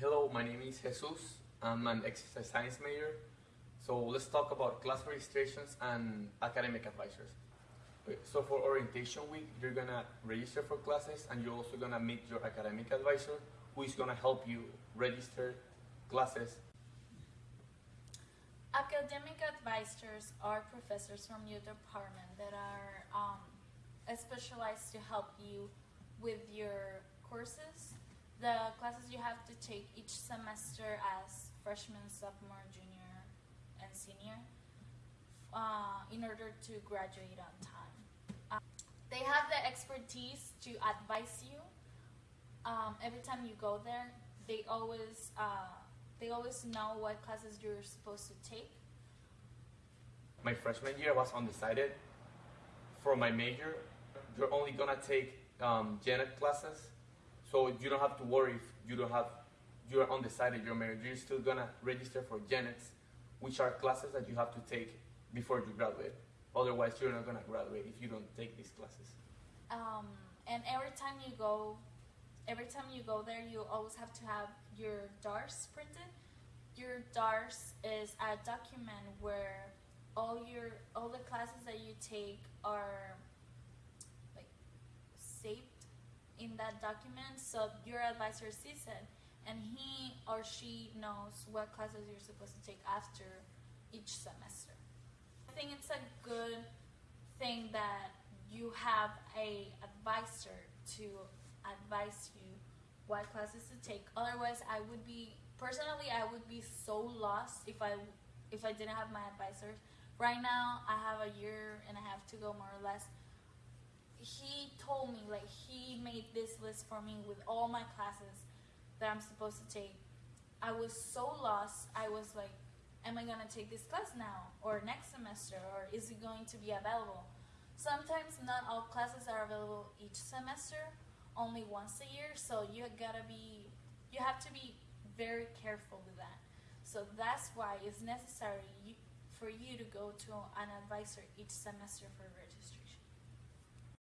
Hello, my name is Jesus. I'm an exercise science major. So let's talk about class registrations and academic advisors. So for orientation week, you're gonna register for classes and you're also gonna meet your academic advisor who is gonna help you register classes. Academic advisors are professors from your department that are um, specialized to help you with your courses, the classes you have to take each semester as freshman, sophomore, junior, and senior, uh, in order to graduate on time. Uh, they have the expertise to advise you um, every time you go there. They always uh, they always know what classes you're supposed to take. My freshman year, was undecided. For my major, you're only gonna take um, ed classes, so you don't have to worry if you don't have you're undecided. Your major, you're still gonna register for gen eds, which are classes that you have to take before you graduate. Otherwise, you're not gonna graduate if you don't take these classes. Um, and every time you go, every time you go there, you always have to have your DARS printed. Your DARS is a document where all your all the classes that you take are like saved in that document, so your advisor sees it, and he or she knows what classes you're supposed to take after each semester. I think it's a good thing that you have a advisor to advise you what classes to take. Otherwise, I would be personally I would be so lost if I if I didn't have my advisor. Right now, I have a year and a half to go, more or less. He told me like he made this list for me with all my classes that I'm supposed to take. I was so lost. I was like, am I gonna take this class now or next semester or is it going to be available? Sometimes not all classes are available each semester, only once a year, so you gotta be you have to be very careful with that. So that's why it's necessary for you to go to an advisor each semester for registration.